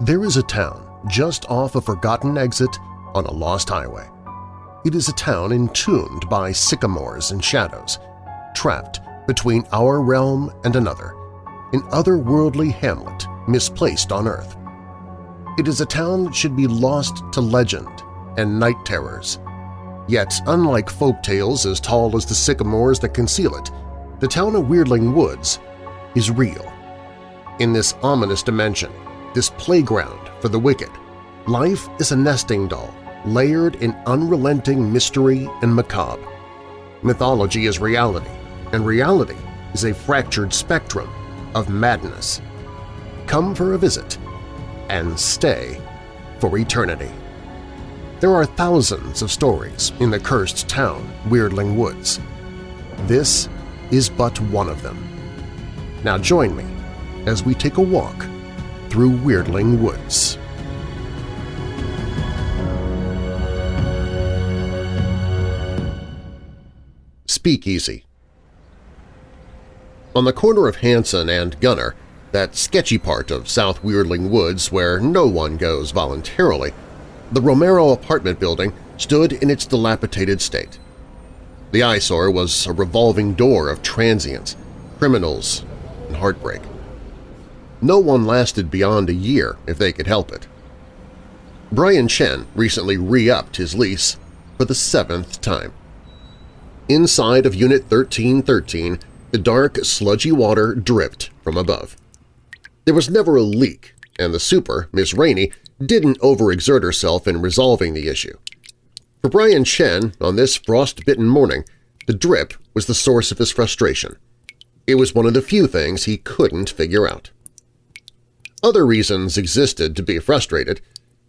There is a town just off a forgotten exit on a lost highway. It is a town entombed by sycamores and shadows, trapped between our realm and another, an otherworldly hamlet misplaced on Earth. It is a town that should be lost to legend and night terrors. Yet, unlike folk tales as tall as the sycamores that conceal it, the town of Weirdling Woods is real. In this ominous dimension, this playground for the wicked, life is a nesting doll layered in unrelenting mystery and macabre. Mythology is reality, and reality is a fractured spectrum of madness. Come for a visit and stay for eternity. There are thousands of stories in the cursed town, Weirdling Woods. This is but one of them. Now join me as we take a walk through Weirdling Woods. Speakeasy On the corner of Hanson and Gunner, that sketchy part of South Weirdling Woods where no one goes voluntarily, the Romero apartment building stood in its dilapidated state. The eyesore was a revolving door of transients, criminals, and heartbreak. No one lasted beyond a year if they could help it. Brian Chen recently re-upped his lease for the seventh time. Inside of Unit 1313, the dark, sludgy water dripped from above. There was never a leak, and the super, Miss Rainey, didn't overexert herself in resolving the issue. For Brian Chen, on this frost-bitten morning, the drip was the source of his frustration. It was one of the few things he couldn't figure out. Other reasons existed to be frustrated.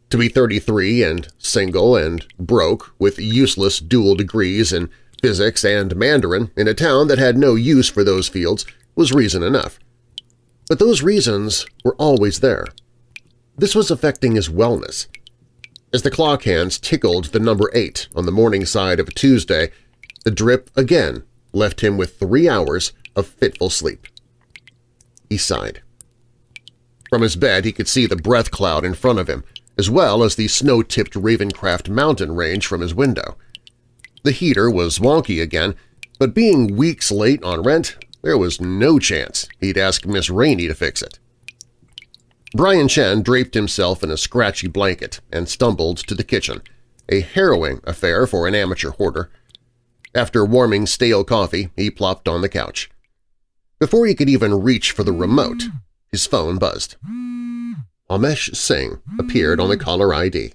To be 33 and single and broke with useless dual degrees in physics and Mandarin in a town that had no use for those fields was reason enough. But those reasons were always there. This was affecting his wellness. As the clock hands tickled the number eight on the morning side of a Tuesday, the drip again left him with three hours of fitful sleep. He sighed. From his bed he could see the breath cloud in front of him, as well as the snow-tipped Ravencraft mountain range from his window. The heater was wonky again, but being weeks late on rent, there was no chance he'd ask Miss Rainey to fix it. Brian Chen draped himself in a scratchy blanket and stumbled to the kitchen, a harrowing affair for an amateur hoarder. After warming stale coffee, he plopped on the couch. Before he could even reach for the remote, his phone buzzed. Amesh Singh appeared on the caller ID.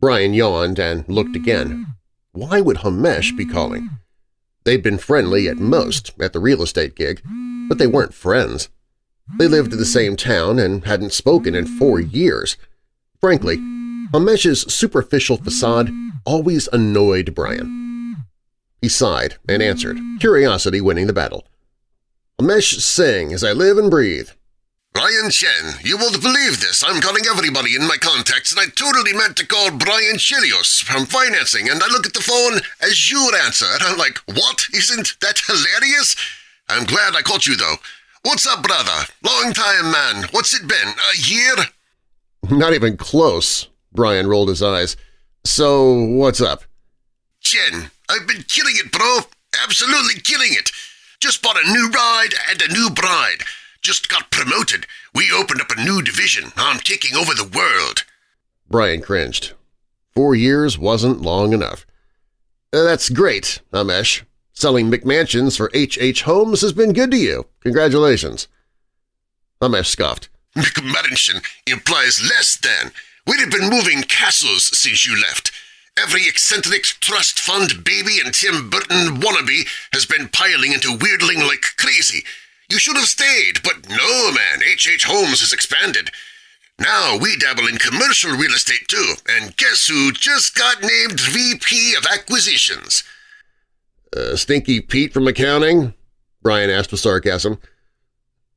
Brian yawned and looked again. Why would Hamesh be calling? They'd been friendly at most at the real estate gig, but they weren't friends. They lived in the same town and hadn't spoken in four years. Frankly, Hamesh's superficial facade always annoyed Brian. He sighed and answered, curiosity winning the battle. Amesh Singh, as I live and breathe. Brian Chen, you won't believe this. I'm calling everybody in my contacts, and I totally meant to call Brian Chilios from financing, and I look at the phone as your answer, and I'm like, what? Isn't that hilarious? I'm glad I caught you, though. What's up, brother? Long time, man. What's it been, a year? Not even close, Brian rolled his eyes. So, what's up? Chen, I've been killing it, bro. Absolutely killing it. Just bought a new ride and a new bride. Just got promoted. We opened up a new division. I'm taking over the world. Brian cringed. Four years wasn't long enough. Uh, that's great, Amesh. Selling McMansions for H.H. H. Holmes has been good to you. Congratulations. Amesh scoffed. McMansion implies less than. We'd have been moving castles since you left. Every eccentric trust fund baby and Tim Burton wannabe has been piling into Weirdling like crazy. You should have stayed, but no, man, H.H. H. Holmes has expanded. Now we dabble in commercial real estate too, and guess who just got named VP of Acquisitions? Uh, Stinky Pete from accounting? Brian asked with sarcasm.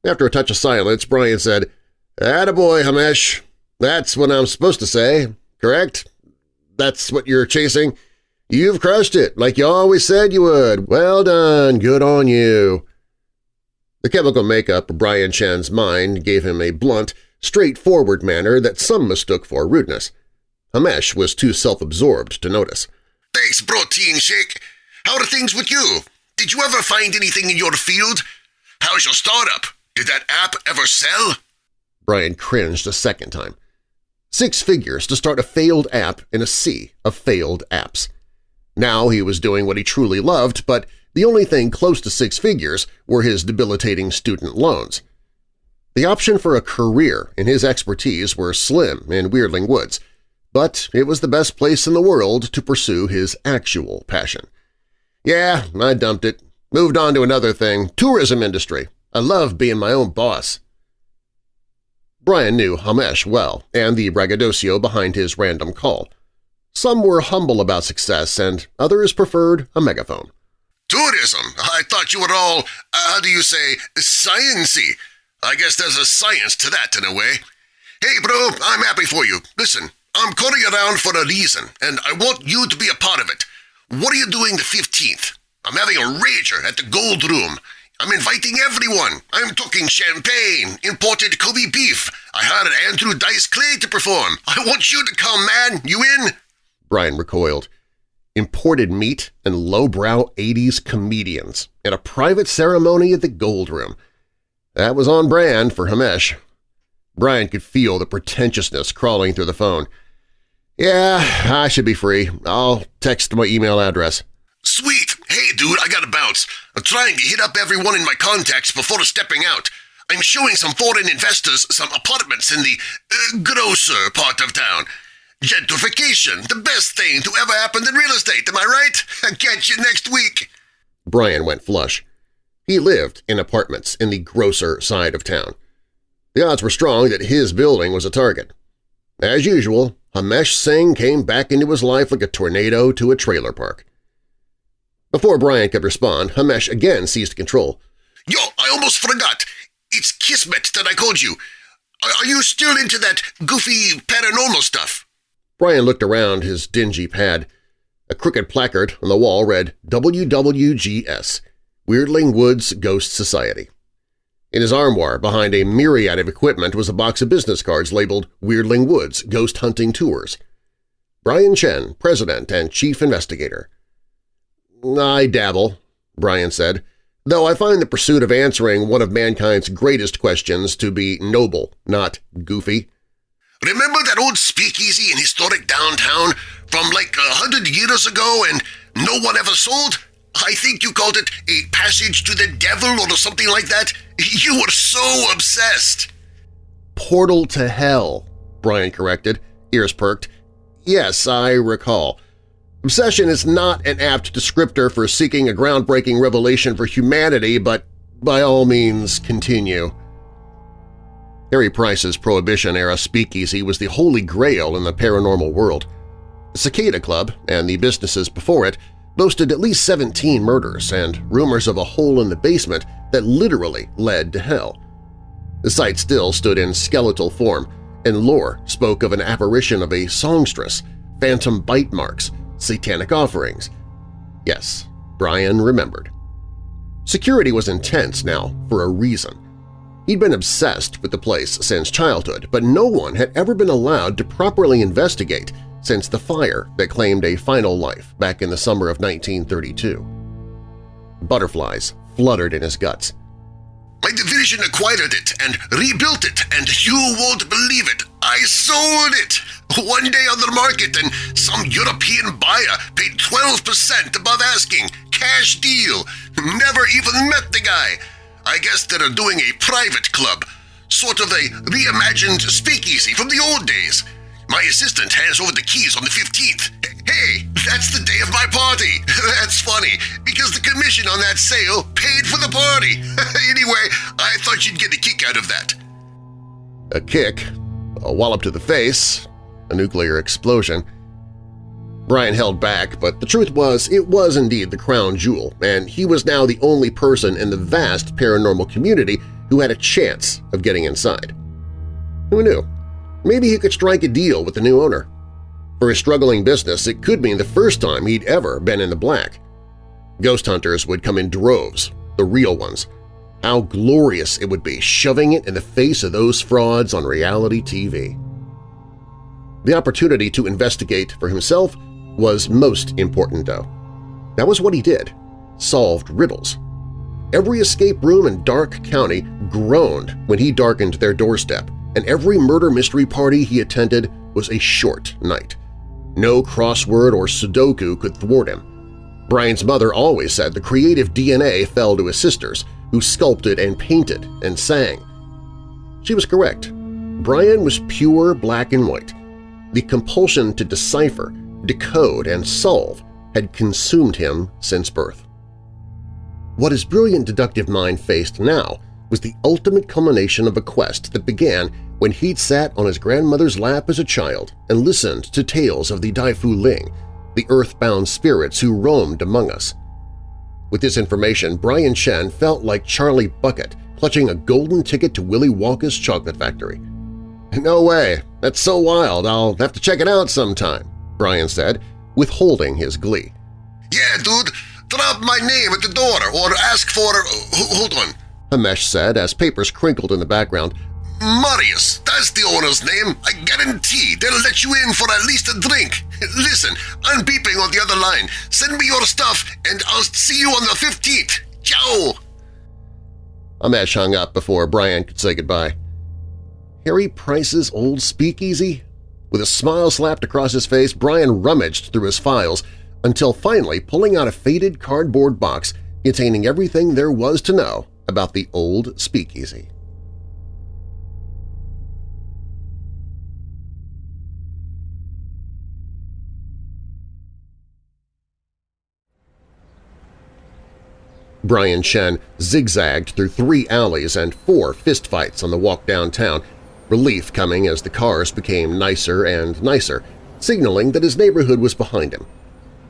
After a touch of silence, Brian said, Attaboy, Hamesh. That's what I'm supposed to say, correct? That's what you're chasing? You've crushed it, like you always said you would. Well done, good on you. The chemical makeup of Brian Chen's mind gave him a blunt straightforward manner that some mistook for rudeness. Hamesh was too self-absorbed to notice. Thanks, protein shake. How are things with you? Did you ever find anything in your field? How's your startup? Did that app ever sell? Brian cringed a second time. Six figures to start a failed app in a sea of failed apps. Now he was doing what he truly loved, but the only thing close to six figures were his debilitating student loans. The option for a career in his expertise were slim in Weirdling Woods, but it was the best place in the world to pursue his actual passion. Yeah, I dumped it. Moved on to another thing, tourism industry. I love being my own boss. Brian knew Hamesh well and the braggadocio behind his random call. Some were humble about success and others preferred a megaphone. Tourism? I thought you were all, uh, how do you say, sciency. I guess there's a science to that in a way. Hey, bro, I'm happy for you. Listen, I'm calling around for a reason, and I want you to be a part of it. What are you doing the 15th? I'm having a rager at the Gold Room. I'm inviting everyone. I'm talking champagne, imported Kobe beef. I hired Andrew Dice Clay to perform. I want you to come, man. You in? Brian recoiled. Imported meat and lowbrow 80s comedians at a private ceremony at the Gold Room. That was on brand for Hamesh. Brian could feel the pretentiousness crawling through the phone. Yeah, I should be free. I'll text my email address. Sweet! Dude, I gotta bounce. I'm trying to hit up everyone in my contacts before stepping out. I'm showing some foreign investors some apartments in the uh, grosser part of town. Gentrification, the best thing to ever happen in real estate, am I right? Catch you next week. Brian went flush. He lived in apartments in the grosser side of town. The odds were strong that his building was a target. As usual, Hamesh Singh came back into his life like a tornado to a trailer park. Before Brian could respond, Hamesh again seized control. Yo, I almost forgot. It's Kismet that I called you. Are you still into that goofy paranormal stuff? Brian looked around his dingy pad. A crooked placard on the wall read WWGS, Weirdling Woods Ghost Society. In his armoire, behind a myriad of equipment, was a box of business cards labeled Weirdling Woods Ghost Hunting Tours. Brian Chen, President and Chief Investigator. I dabble, Brian said, though I find the pursuit of answering one of mankind's greatest questions to be noble, not goofy. Remember that old speakeasy in historic downtown from like a hundred years ago and no one ever sold? I think you called it a passage to the devil or something like that. You were so obsessed. Portal to hell, Brian corrected, ears perked. Yes, I recall. Obsession is not an apt descriptor for seeking a groundbreaking revelation for humanity, but by all means continue. Harry Price's Prohibition-era speakeasy was the holy grail in the paranormal world. The Cicada Club and the businesses before it boasted at least 17 murders and rumors of a hole in the basement that literally led to hell. The site still stood in skeletal form, and lore spoke of an apparition of a songstress, phantom bite marks, satanic offerings. Yes, Brian remembered. Security was intense now for a reason. He'd been obsessed with the place since childhood, but no one had ever been allowed to properly investigate since the fire that claimed a final life back in the summer of 1932. Butterflies fluttered in his guts. My division acquired it and rebuilt it, and you won't believe it. I sold it! One day on the market and some European buyer paid 12% above asking. Cash deal. Never even met the guy. I guess they're doing a private club. Sort of a reimagined speakeasy from the old days. My assistant hands over the keys on the 15th. Hey, that's the day of my party. That's funny, because the commission on that sale paid for the party. anyway, I thought you'd get a kick out of that. A kick, a wallop to the face, a nuclear explosion. Brian held back, but the truth was it was indeed the crown jewel, and he was now the only person in the vast paranormal community who had a chance of getting inside. Who knew? Maybe he could strike a deal with the new owner. For a struggling business, it could mean the first time he'd ever been in the black. Ghost hunters would come in droves, the real ones. How glorious it would be shoving it in the face of those frauds on reality TV. The opportunity to investigate for himself was most important, though. That was what he did – solved riddles. Every escape room in Dark County groaned when he darkened their doorstep, and every murder mystery party he attended was a short night. No crossword or Sudoku could thwart him. Brian's mother always said the creative DNA fell to his sisters, who sculpted and painted and sang. She was correct. Brian was pure black and white. The compulsion to decipher, decode, and solve had consumed him since birth. What his brilliant deductive mind faced now was the ultimate culmination of a quest that began when he'd sat on his grandmother's lap as a child and listened to tales of the Dai Fu Ling, the earthbound spirits who roamed among us. With this information, Brian Chen felt like Charlie Bucket clutching a golden ticket to Willy Wonka's chocolate factory. "'No way! That's so wild, I'll have to check it out sometime,' Brian said, withholding his glee. "'Yeah, dude! Drop my name at the door or ask for… Uh, hold on!' Hamesh said as papers crinkled in the background. Marius, that's the owner's name. I guarantee they'll let you in for at least a drink. Listen, I'm beeping on the other line. Send me your stuff and I'll see you on the 15th. Ciao! Hamesh hung up before Brian could say goodbye. Harry Price's old speakeasy? With a smile slapped across his face, Brian rummaged through his files until finally pulling out a faded cardboard box containing everything there was to know about the old speakeasy. Brian Chen zigzagged through three alleys and four fistfights on the walk downtown, relief coming as the cars became nicer and nicer, signaling that his neighborhood was behind him.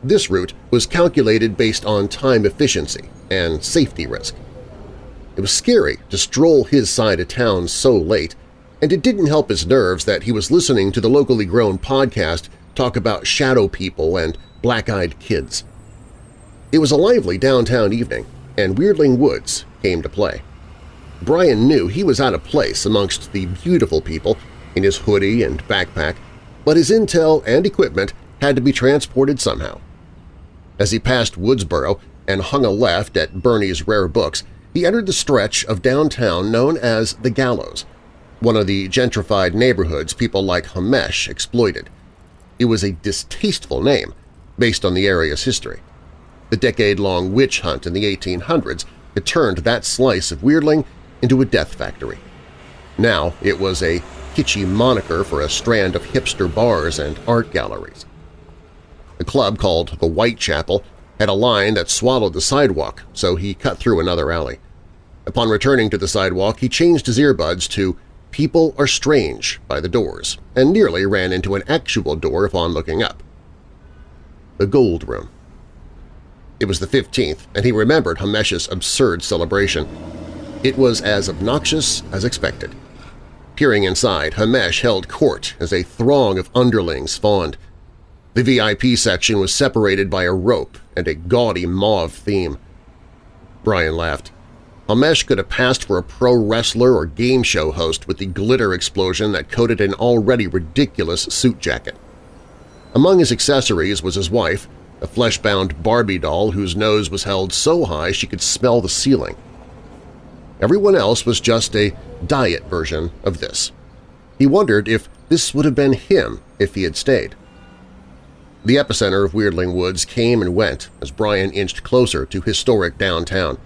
This route was calculated based on time efficiency and safety risk. It was scary to stroll his side of town so late, and it didn't help his nerves that he was listening to the locally grown podcast talk about shadow people and black-eyed kids. It was a lively downtown evening, and Weirdling Woods came to play. Brian knew he was out of place amongst the beautiful people in his hoodie and backpack, but his intel and equipment had to be transported somehow. As he passed Woodsboro and hung a left at Bernie's Rare Books, he entered the stretch of downtown known as the Gallows, one of the gentrified neighborhoods people like Hamesh exploited. It was a distasteful name based on the area's history. The decade-long witch hunt in the 1800s had turned that slice of Weirdling into a death factory. Now it was a kitschy moniker for a strand of hipster bars and art galleries. A club called the Whitechapel had a line that swallowed the sidewalk, so he cut through another alley. Upon returning to the sidewalk, he changed his earbuds to People Are Strange by the Doors and nearly ran into an actual door upon looking up. The Gold Room. It was the 15th, and he remembered Hamesh's absurd celebration. It was as obnoxious as expected. Peering inside, Hamesh held court as a throng of underlings fawned. The VIP section was separated by a rope and a gaudy mauve theme. Brian laughed. Hamesh could have passed for a pro wrestler or game show host with the glitter explosion that coated an already ridiculous suit jacket. Among his accessories was his wife, a flesh-bound Barbie doll whose nose was held so high she could smell the ceiling. Everyone else was just a diet version of this. He wondered if this would have been him if he had stayed. The epicenter of Weirdling Woods came and went as Brian inched closer to historic downtown.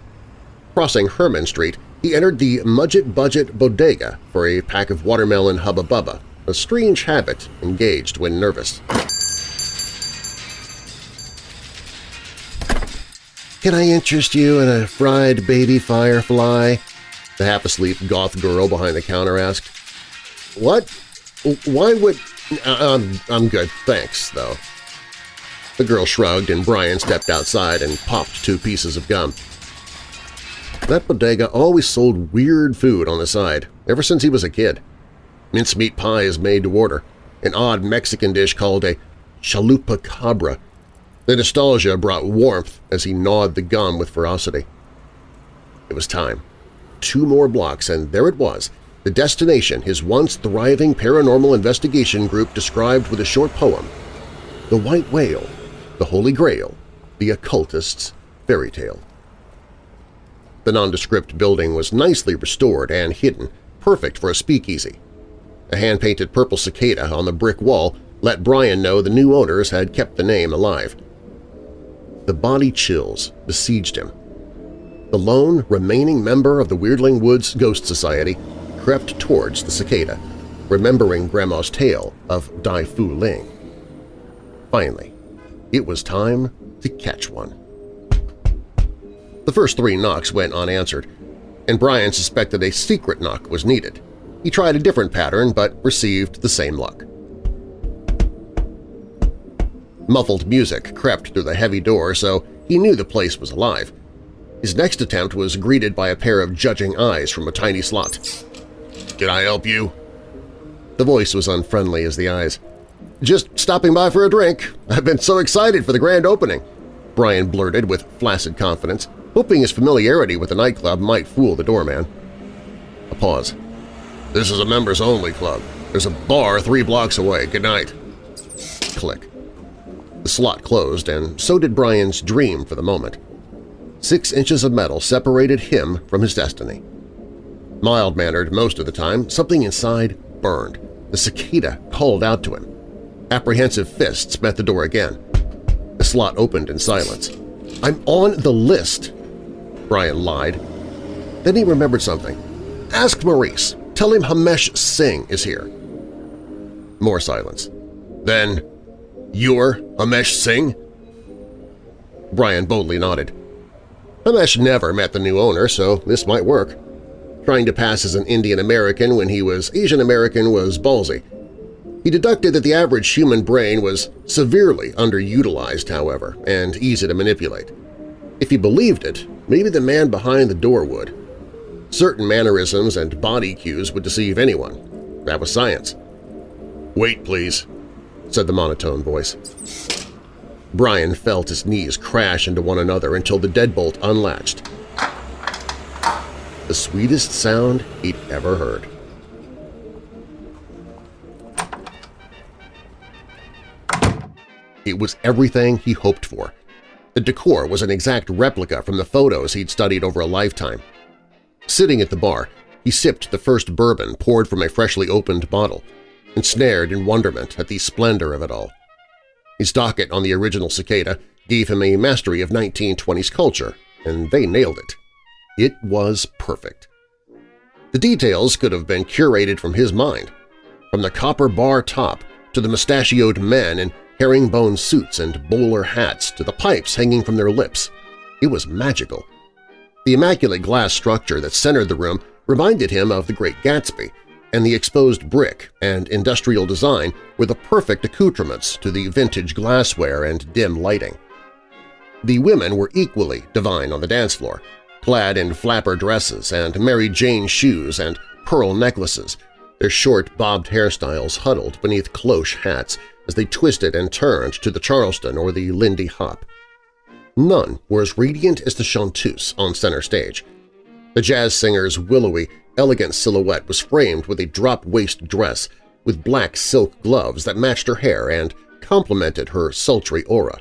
Crossing Herman Street, he entered the Mudget Budget Bodega for a pack of watermelon Hubba Bubba, a strange habit engaged when nervous. Can I interest you in a fried baby firefly? The half-asleep goth girl behind the counter asked. What? Why would… Uh, I'm, I'm good, thanks, though. The girl shrugged and Brian stepped outside and popped two pieces of gum. That bodega always sold weird food on the side, ever since he was a kid. Mincemeat pie is made to order, an odd Mexican dish called a chalupa cabra, the nostalgia brought warmth as he gnawed the gum with ferocity. It was time. two more blocks, and there it was, the destination his once thriving paranormal investigation group described with a short poem, The White Whale, the Holy Grail, the Occultist's Fairy Tale. The nondescript building was nicely restored and hidden, perfect for a speakeasy. A hand-painted purple cicada on the brick wall let Brian know the new owners had kept the name alive. The body chills besieged him. The lone remaining member of the Weirdling Woods Ghost Society crept towards the cicada, remembering Grandma's tale of Dai Fu Ling. Finally, it was time to catch one. The first three knocks went unanswered, and Brian suspected a secret knock was needed. He tried a different pattern but received the same luck. Muffled music crept through the heavy door, so he knew the place was alive. His next attempt was greeted by a pair of judging eyes from a tiny slot. Can I help you? The voice was unfriendly as the eyes. Just stopping by for a drink. I've been so excited for the grand opening, Brian blurted with flaccid confidence, hoping his familiarity with the nightclub might fool the doorman. A pause. This is a members-only club. There's a bar three blocks away. Good night. Click. The slot closed, and so did Brian's dream for the moment. Six inches of metal separated him from his destiny. Mild-mannered most of the time, something inside burned. The cicada called out to him. Apprehensive fists met the door again. The slot opened in silence. "'I'm on the list!' Brian lied. Then he remembered something. "'Ask Marius. Tell him Hamesh Singh is here.' More silence. Then, you're Hamesh Singh? Brian boldly nodded. Hamesh never met the new owner, so this might work. Trying to pass as an Indian-American when he was Asian-American was ballsy. He deducted that the average human brain was severely underutilized, however, and easy to manipulate. If he believed it, maybe the man behind the door would. Certain mannerisms and body cues would deceive anyone. That was science. "'Wait, please,' said the monotone voice. Brian felt his knees crash into one another until the deadbolt unlatched the sweetest sound he'd ever heard. It was everything he hoped for. The decor was an exact replica from the photos he'd studied over a lifetime. Sitting at the bar, he sipped the first bourbon poured from a freshly opened bottle, ensnared in wonderment at the splendor of it all. His docket on the original cicada gave him a mastery of 1920s culture, and they nailed it. It was perfect. The details could have been curated from his mind, from the copper bar top to the mustachioed men in herringbone suits and bowler hats to the pipes hanging from their lips. It was magical. The immaculate glass structure that centered the room reminded him of The Great Gatsby, and the exposed brick and industrial design were the perfect accoutrements to the vintage glassware and dim lighting. The women were equally divine on the dance floor, clad in flapper dresses and Mary Jane shoes and pearl necklaces, their short bobbed hairstyles huddled beneath cloche hats as they twisted and turned to the Charleston or the Lindy Hop. None were as radiant as the chanteuse on center stage. The jazz singer's willowy, elegant silhouette was framed with a drop-waist dress with black silk gloves that matched her hair and complemented her sultry aura.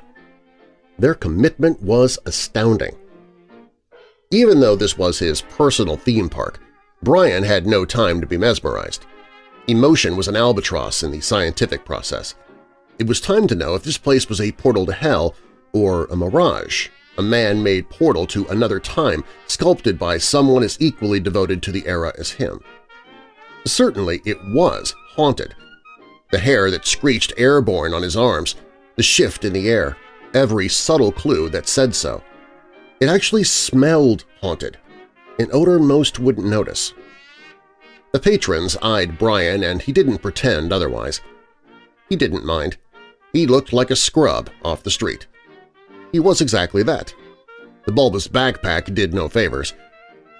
Their commitment was astounding. Even though this was his personal theme park, Brian had no time to be mesmerized. Emotion was an albatross in the scientific process. It was time to know if this place was a portal to hell or a mirage, a man-made portal to another time sculpted by someone as equally devoted to the era as him. Certainly it was haunted. The hair that screeched airborne on his arms, the shift in the air, every subtle clue that said so. It actually smelled haunted, an odor most wouldn't notice. The patrons eyed Brian and he didn't pretend otherwise. He didn't mind. He looked like a scrub off the street. He was exactly that. The bulbous backpack did no favors.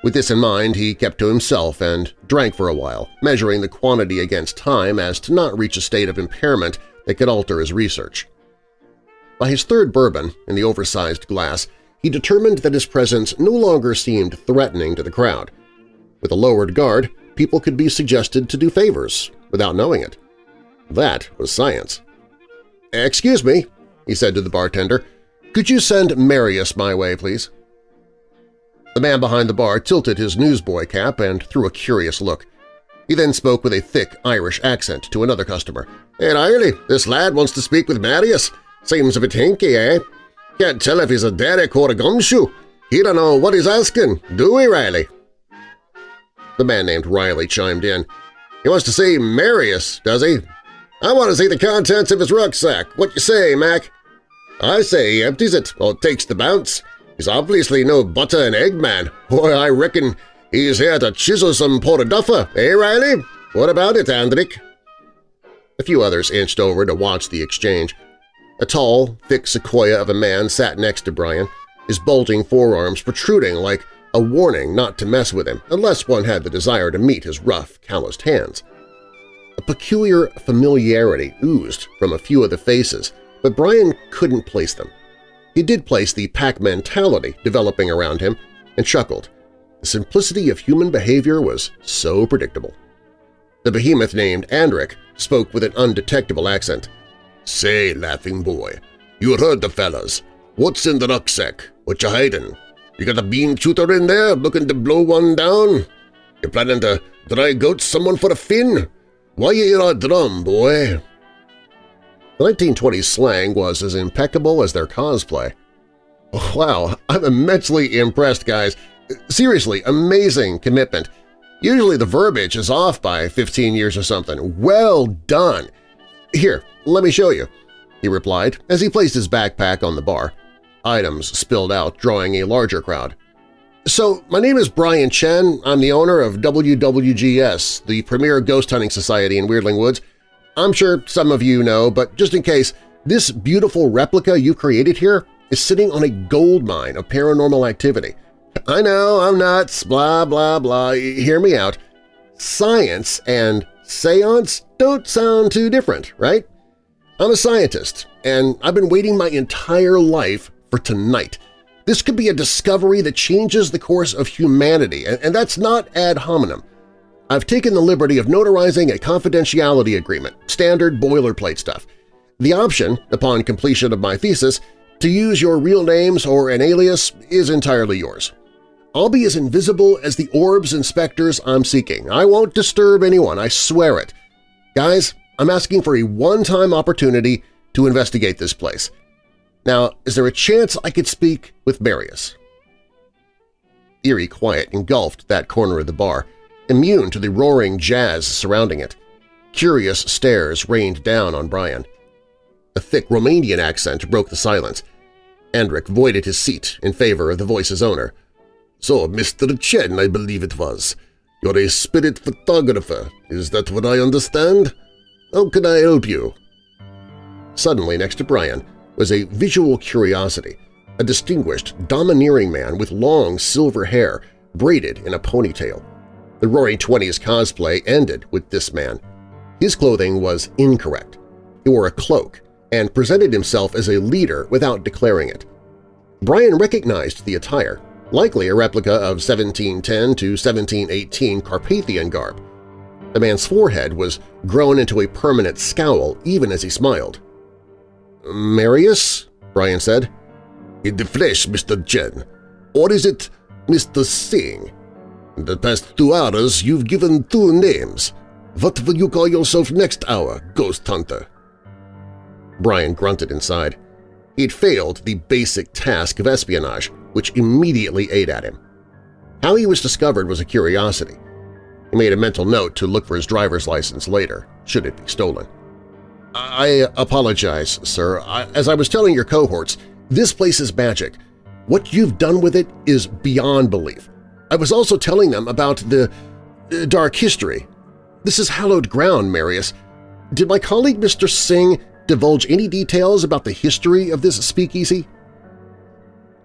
With this in mind, he kept to himself and drank for a while, measuring the quantity against time as to not reach a state of impairment that could alter his research. By his third bourbon, in the oversized glass, he determined that his presence no longer seemed threatening to the crowd. With a lowered guard, people could be suggested to do favors without knowing it. That was science. "'Excuse me,' he said to the bartender. "'Could you send Marius my way, please?' The man behind the bar tilted his newsboy cap and threw a curious look. He then spoke with a thick Irish accent to another customer. "'Hey, Riley, this lad wants to speak with Marius. Seems a bit hinky, eh? Can't tell if he's a derrick or a gumshoe. He don't know what he's asking, do we, Riley?' The man named Riley chimed in. He wants to see Marius, does he? I want to see the contents of his rucksack. What you say, Mac? I say he empties it or takes the bounce. He's obviously no butter and egg man. Boy, I reckon he's here to chisel some portaduffer, eh, Riley? What about it, Andrick? A few others inched over to watch the exchange. A tall, thick sequoia of a man sat next to Brian, his bulging forearms protruding like a warning not to mess with him unless one had the desire to meet his rough, calloused hands. A peculiar familiarity oozed from a few of the faces, but Brian couldn't place them. He did place the pack mentality developing around him and chuckled. The simplicity of human behavior was so predictable. The behemoth named Andrick spoke with an undetectable accent. Say, laughing boy, you heard the fellas. What's in the rucksack? What you hiding? You got a bean shooter in there looking to blow one down? You planning to dry goat someone for a fin? Why you hear a drum, boy? The 1920s slang was as impeccable as their cosplay. Wow, I'm immensely impressed, guys. Seriously, amazing commitment. Usually the verbiage is off by 15 years or something. Well done! Here, let me show you, he replied as he placed his backpack on the bar. Items spilled out, drawing a larger crowd. So, my name is Brian Chen. I'm the owner of WWGS, the premier ghost hunting society in Weirdling Woods. I'm sure some of you know, but just in case, this beautiful replica you created here is sitting on a gold mine of paranormal activity. I know, I'm nuts, blah blah blah, hear me out. Science and seance don't sound too different, right? I'm a scientist, and I've been waiting my entire life for tonight. This could be a discovery that changes the course of humanity, and that's not ad hominem. I've taken the liberty of notarizing a confidentiality agreement, standard boilerplate stuff. The option, upon completion of my thesis, to use your real names or an alias is entirely yours. I'll be as invisible as the orbs and specters I'm seeking. I won't disturb anyone, I swear it. Guys, I'm asking for a one-time opportunity to investigate this place. Now, is there a chance I could speak with Marius? Eerie quiet engulfed that corner of the bar, immune to the roaring jazz surrounding it. Curious stares rained down on Brian. A thick Romanian accent broke the silence. Andrick voided his seat in favor of the voice's owner. So, Mr. Chen, I believe it was. You're a spirit photographer, is that what I understand? How can I help you? Suddenly, next to Brian, was a visual curiosity, a distinguished, domineering man with long silver hair braided in a ponytail. The Roaring Twenties cosplay ended with this man. His clothing was incorrect. He wore a cloak and presented himself as a leader without declaring it. Brian recognized the attire, likely a replica of 1710 to 1718 Carpathian garb. The man's forehead was grown into a permanent scowl even as he smiled. Marius? Brian said. In the flesh, Mr. Chen. Or is it Mr. Singh? In the past two hours you've given two names. What will you call yourself next hour, Ghost Hunter? Brian grunted inside. He'd failed the basic task of espionage, which immediately ate at him. How he was discovered was a curiosity. He made a mental note to look for his driver's license later, should it be stolen. I apologize, sir. I, as I was telling your cohorts, this place is magic. What you've done with it is beyond belief. I was also telling them about the dark history. This is hallowed ground, Marius. Did my colleague Mr. Singh divulge any details about the history of this speakeasy?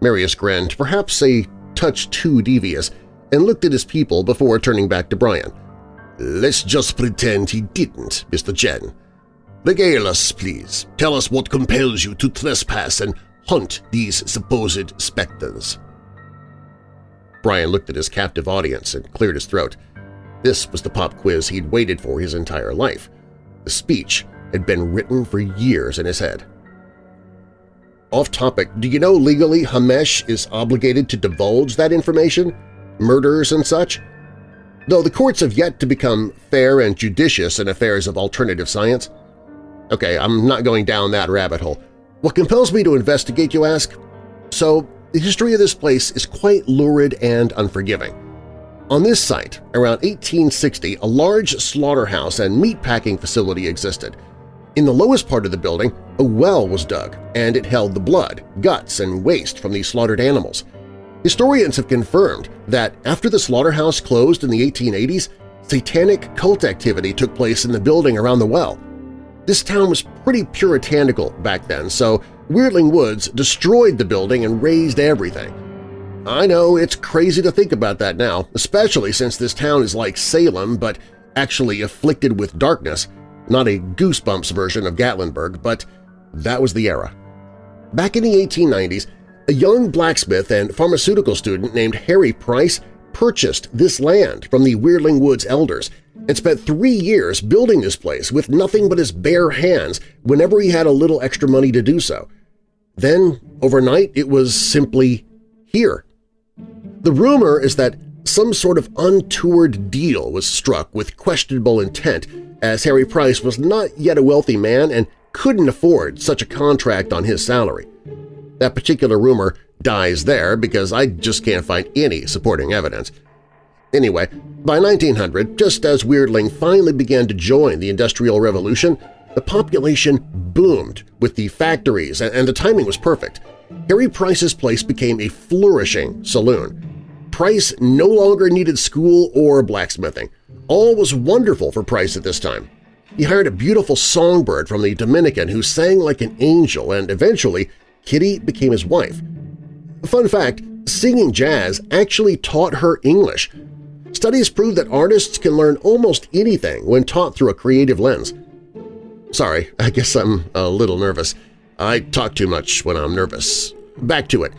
Marius grinned, perhaps a touch too devious, and looked at his people before turning back to Brian. Let's just pretend he didn't, Mr. Chen. Regale please. Tell us what compels you to trespass and hunt these supposed specters. Brian looked at his captive audience and cleared his throat. This was the pop quiz he'd waited for his entire life. The speech had been written for years in his head. Off topic, do you know legally Hamesh is obligated to divulge that information? Murders and such? Though the courts have yet to become fair and judicious in affairs of alternative science. Okay, I'm not going down that rabbit hole. What compels me to investigate, you ask? So, the history of this place is quite lurid and unforgiving. On this site, around 1860, a large slaughterhouse and meatpacking facility existed. In the lowest part of the building, a well was dug, and it held the blood, guts, and waste from the slaughtered animals. Historians have confirmed that after the slaughterhouse closed in the 1880s, satanic cult activity took place in the building around the well. This town was pretty puritanical back then, so Weirdling Woods destroyed the building and razed everything. I know it's crazy to think about that now, especially since this town is like Salem but actually afflicted with darkness, not a Goosebumps version of Gatlinburg, but that was the era. Back in the 1890s, a young blacksmith and pharmaceutical student named Harry Price purchased this land from the Weirdling Woods elders and spent three years building this place with nothing but his bare hands whenever he had a little extra money to do so. Then, overnight, it was simply here. The rumor is that some sort of untoward deal was struck with questionable intent as Harry Price was not yet a wealthy man and couldn't afford such a contract on his salary. That particular rumor dies there because I just can't find any supporting evidence. Anyway, by 1900, just as Weirdling finally began to join the Industrial Revolution, the population boomed with the factories and the timing was perfect. Harry Price's place became a flourishing saloon. Price no longer needed school or blacksmithing. All was wonderful for Price at this time. He hired a beautiful songbird from the Dominican who sang like an angel and eventually Kitty became his wife. Fun fact, singing jazz actually taught her English, Studies prove that artists can learn almost anything when taught through a creative lens. Sorry, I guess I'm a little nervous. I talk too much when I'm nervous. Back to it.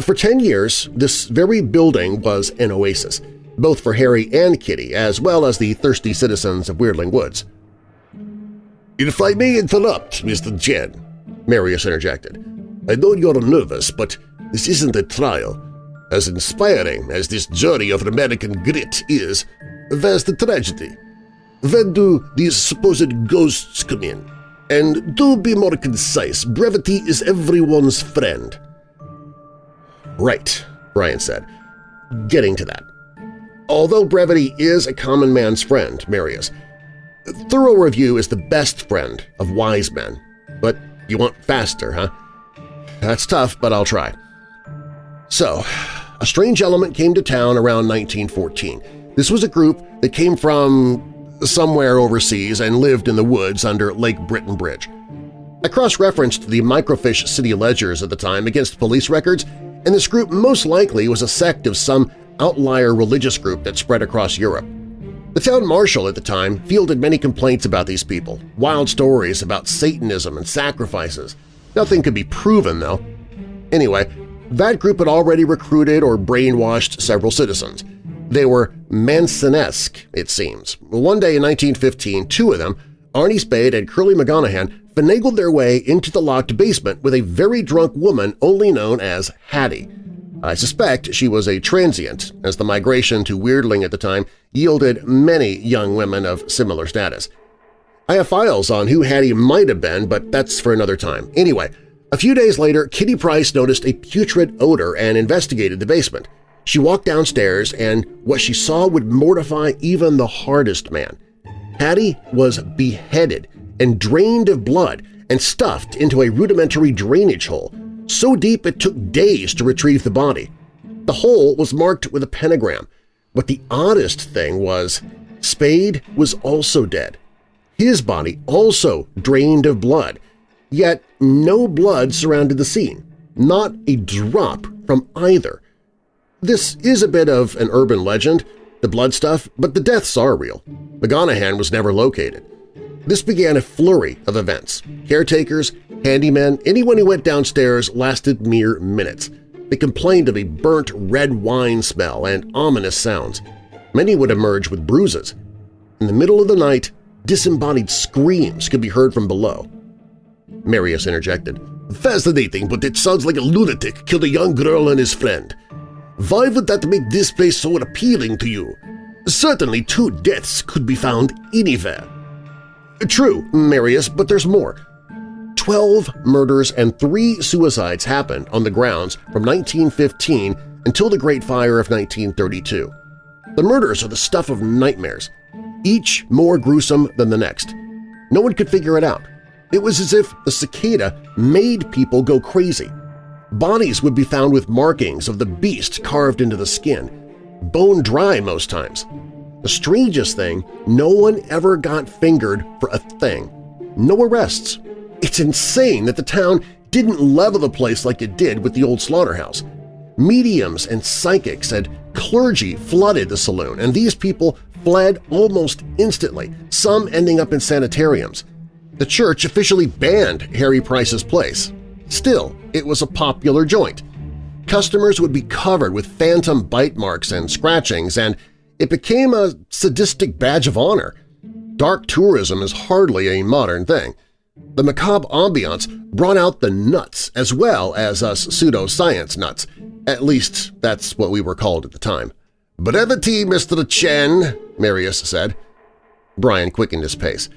For 10 years, this very building was an oasis, both for Harry and Kitty, as well as the thirsty citizens of Weirdling Woods. If I may interrupt, Mr. Chen, Marius interjected. I know you're nervous, but this isn't a trial. As inspiring as this journey of American grit is, there's the tragedy. When do these supposed ghosts come in? And do be more concise, brevity is everyone's friend. Right, Brian said. Getting to that. Although brevity is a common man's friend, Marius, thorough review is the best friend of wise men. But you want faster, huh? That's tough, but I'll try. So, a strange element came to town around 1914. This was a group that came from somewhere overseas and lived in the woods under Lake Britton Bridge. I cross-referenced the microfiche city ledgers at the time against police records, and this group most likely was a sect of some outlier religious group that spread across Europe. The town marshal at the time fielded many complaints about these people, wild stories about Satanism and sacrifices. Nothing could be proven, though. Anyway, that group had already recruited or brainwashed several citizens. They were Mansonesque, it seems. One day in 1915, two of them, Arnie Spade and Curly McGonahan, finagled their way into the locked basement with a very drunk woman only known as Hattie. I suspect she was a transient, as the migration to Weirdling at the time yielded many young women of similar status. I have files on who Hattie might have been, but that's for another time. Anyway, a few days later, Kitty Price noticed a putrid odor and investigated the basement. She walked downstairs, and what she saw would mortify even the hardest man. Hattie was beheaded and drained of blood and stuffed into a rudimentary drainage hole, so deep it took days to retrieve the body. The hole was marked with a pentagram, but the oddest thing was Spade was also dead. His body also drained of blood, Yet no blood surrounded the scene, not a drop from either. This is a bit of an urban legend, the blood stuff, but the deaths are real. McGonahan was never located. This began a flurry of events. Caretakers, handymen, anyone who went downstairs lasted mere minutes. They complained of a burnt red wine smell and ominous sounds. Many would emerge with bruises. In the middle of the night, disembodied screams could be heard from below. Marius interjected. Fascinating, but it sounds like a lunatic killed a young girl and his friend. Why would that make this place so appealing to you? Certainly two deaths could be found anywhere. True, Marius, but there's more. Twelve murders and three suicides happened on the grounds from 1915 until the Great Fire of 1932. The murders are the stuff of nightmares, each more gruesome than the next. No one could figure it out. It was as if the cicada made people go crazy. Bodies would be found with markings of the beast carved into the skin, bone dry most times. The strangest thing, no one ever got fingered for a thing. No arrests. It's insane that the town didn't level the place like it did with the old slaughterhouse. Mediums and psychics and clergy flooded the saloon, and these people fled almost instantly, some ending up in sanitariums. The church officially banned Harry Price's place. Still, it was a popular joint. Customers would be covered with phantom bite marks and scratchings, and it became a sadistic badge of honor. Dark tourism is hardly a modern thing. The macabre ambiance brought out the nuts as well as us pseudoscience nuts. At least that's what we were called at the time. "'Brevity, Mr. Chen,' Marius said. Brian quickened his pace.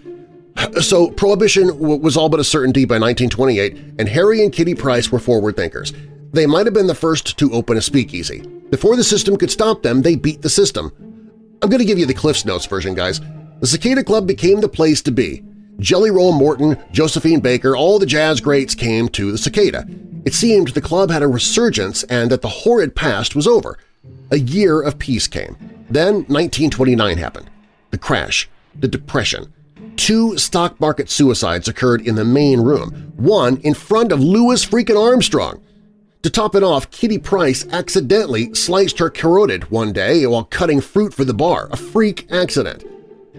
So Prohibition was all but a certainty by 1928, and Harry and Kitty Price were forward thinkers. They might have been the first to open a speakeasy. Before the system could stop them, they beat the system. I'm going to give you the Cliff's Notes version, guys. The Cicada Club became the place to be. Jelly Roll Morton, Josephine Baker, all the jazz greats came to the Cicada. It seemed the club had a resurgence and that the horrid past was over. A year of peace came. Then 1929 happened. The crash, the depression, Two stock market suicides occurred in the main room, one in front of Louis freaking Armstrong. To top it off, Kitty Price accidentally sliced her carotid one day while cutting fruit for the bar, a freak accident.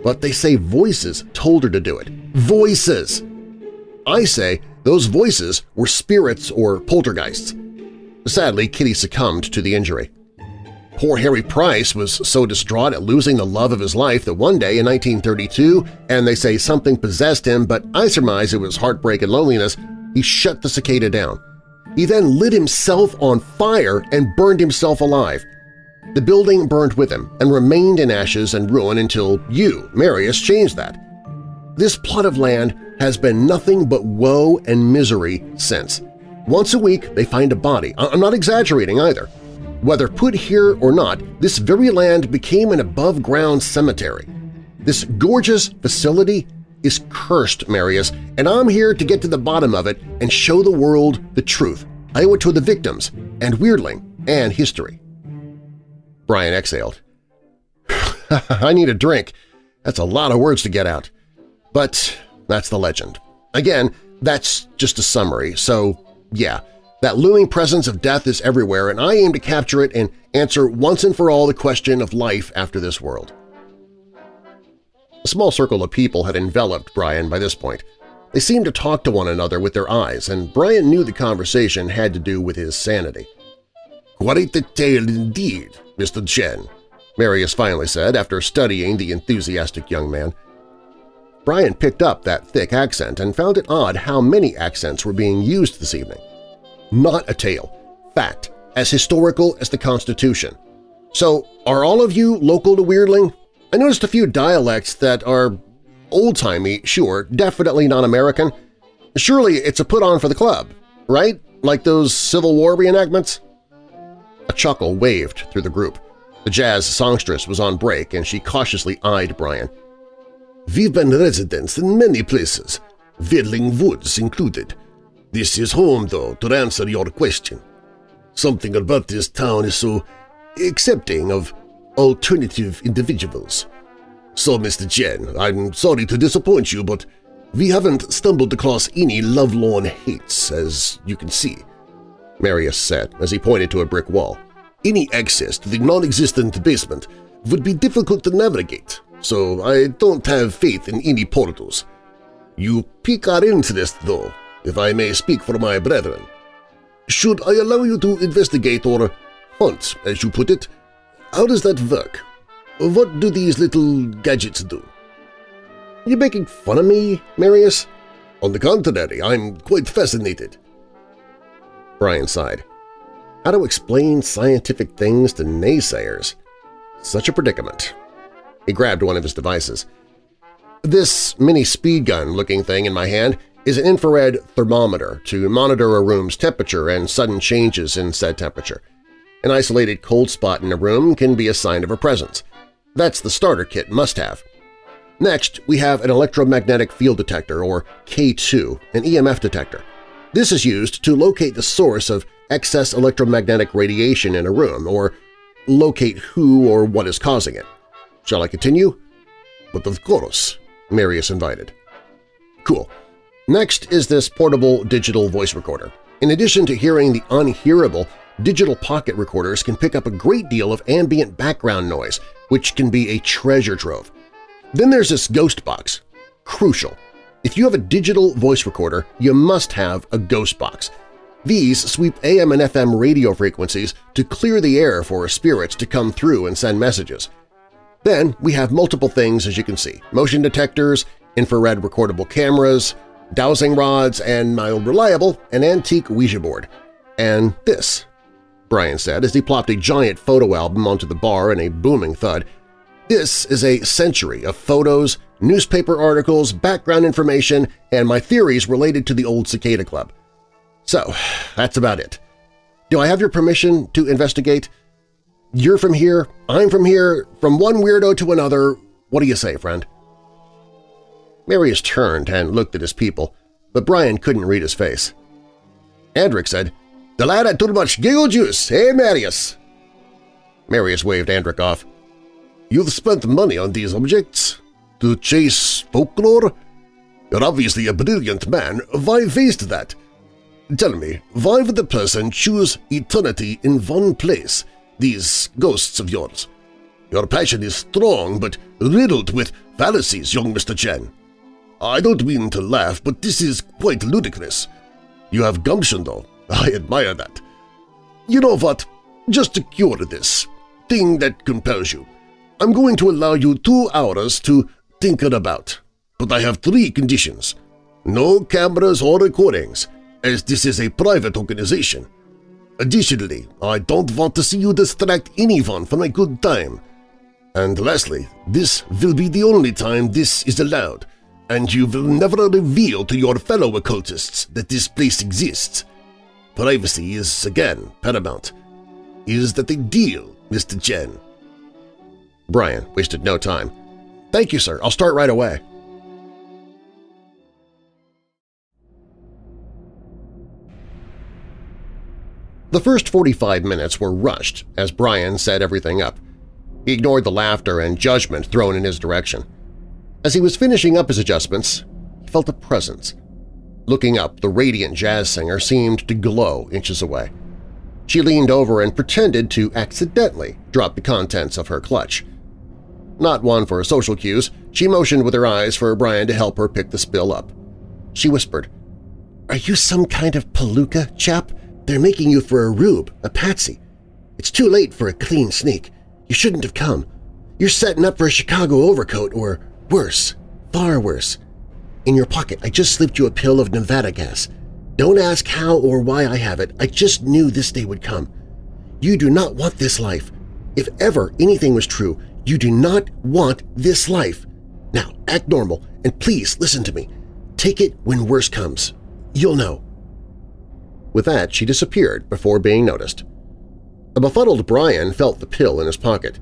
But they say voices told her to do it. Voices! I say those voices were spirits or poltergeists. Sadly, Kitty succumbed to the injury. Poor Harry Price was so distraught at losing the love of his life that one day in 1932, and they say something possessed him, but I surmise it was heartbreak and loneliness, he shut the cicada down. He then lit himself on fire and burned himself alive. The building burned with him and remained in ashes and ruin until you, Marius, changed that. This plot of land has been nothing but woe and misery since. Once a week they find a body. I'm not exaggerating either. Whether put here or not, this very land became an above-ground cemetery. This gorgeous facility is cursed, Marius, and I'm here to get to the bottom of it and show the world the truth. I owe it to the victims, and Weirdling, and history. Brian exhaled. I need a drink. That's a lot of words to get out. But that's the legend. Again, that's just a summary, so yeah, that looming presence of death is everywhere, and I aim to capture it and answer once and for all the question of life after this world. A small circle of people had enveloped Brian by this point. They seemed to talk to one another with their eyes, and Brian knew the conversation had to do with his sanity. "'Quite a tale indeed, Mr. Chen,' Marius finally said after studying the enthusiastic young man. Brian picked up that thick accent and found it odd how many accents were being used this evening not a tale. Fact, as historical as the Constitution. So are all of you local to Weirdling? I noticed a few dialects that are old-timey, sure, definitely not American. Surely it's a put-on for the club, right? Like those Civil War reenactments? A chuckle waved through the group. The jazz songstress was on break and she cautiously eyed Brian. We've been residents in many places, Weirdling Woods included. This is home, though, to answer your question. Something about this town is so accepting of alternative individuals. So, Mr. Chen, I'm sorry to disappoint you, but we haven't stumbled across any lovelorn hates, as you can see, Marius said as he pointed to a brick wall. Any access to the non-existent basement would be difficult to navigate, so I don't have faith in any portals. You pique our interest, though, if I may speak for my brethren. should I allow you to investigate or hunt, as you put it? How does that work? What do these little gadgets do? You making fun of me, Marius? On the contrary, I'm quite fascinated. Brian sighed. How to explain scientific things to naysayers? Such a predicament. He grabbed one of his devices. This mini speed gun-looking thing in my hand is an infrared thermometer to monitor a room's temperature and sudden changes in said temperature. An isolated cold spot in a room can be a sign of a presence. That's the starter kit must-have. Next, we have an electromagnetic field detector, or K2, an EMF detector. This is used to locate the source of excess electromagnetic radiation in a room, or locate who or what is causing it. Shall I continue? But of course, Marius invited. Cool. Next is this portable digital voice recorder. In addition to hearing the unhearable, digital pocket recorders can pick up a great deal of ambient background noise, which can be a treasure trove. Then there's this ghost box. Crucial. If you have a digital voice recorder, you must have a ghost box. These sweep AM and FM radio frequencies to clear the air for spirits to come through and send messages. Then we have multiple things as you can see – motion detectors, infrared recordable cameras, dowsing rods, and my old reliable, an antique Ouija board. And this, Brian said as he plopped a giant photo album onto the bar in a booming thud. This is a century of photos, newspaper articles, background information, and my theories related to the old Cicada Club. So, that's about it. Do I have your permission to investigate? You're from here, I'm from here, from one weirdo to another. What do you say, friend? Marius turned and looked at his people, but Brian couldn't read his face. Andric said, The lad had too much giggle juice, eh, Marius? Marius waved Andric off. You've spent money on these objects? To chase folklore? You're obviously a brilliant man. Why waste that? Tell me, why would the person choose eternity in one place, these ghosts of yours? Your passion is strong but riddled with fallacies, young Mr. Chen. I don't mean to laugh, but this is quite ludicrous. You have gumption, though. I admire that. You know what? Just to cure this thing that compels you, I'm going to allow you two hours to think about. But I have three conditions. No cameras or recordings, as this is a private organization. Additionally, I don't want to see you distract anyone from a good time. And lastly, this will be the only time this is allowed – and you will never reveal to your fellow occultists that this place exists. Privacy is, again, paramount. Is that a deal, Mr. Chen? Brian wasted no time. Thank you, sir. I'll start right away. The first 45 minutes were rushed as Brian set everything up. He ignored the laughter and judgment thrown in his direction. As he was finishing up his adjustments, he felt a presence. Looking up, the radiant jazz singer seemed to glow inches away. She leaned over and pretended to accidentally drop the contents of her clutch. Not one for social cues, she motioned with her eyes for Brian to help her pick the spill up. She whispered, "'Are you some kind of palooka, chap? They're making you for a rube, a patsy. It's too late for a clean sneak. You shouldn't have come. You're setting up for a Chicago overcoat or Worse, far worse. In your pocket, I just slipped you a pill of Nevada gas. Don't ask how or why I have it. I just knew this day would come. You do not want this life. If ever anything was true, you do not want this life. Now, act normal, and please listen to me. Take it when worse comes. You'll know. With that, she disappeared before being noticed. A befuddled Brian felt the pill in his pocket.